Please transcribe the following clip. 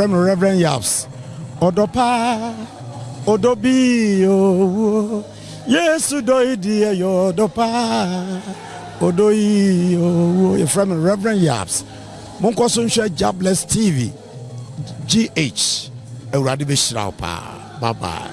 Reverend Reverend Yaps ọ̀dọ̀ paa ọ̀dọ̀ bíi owó Yéésù dọ̀ ìdí ẹ̀yọ̀ ọ̀dọ̀ Friend Reverend Yaps mo ń kọ́ Jobless TV GH ẹ̀wúrọ̀ adé bẹ́ẹ̀ ṣìlá bye bye.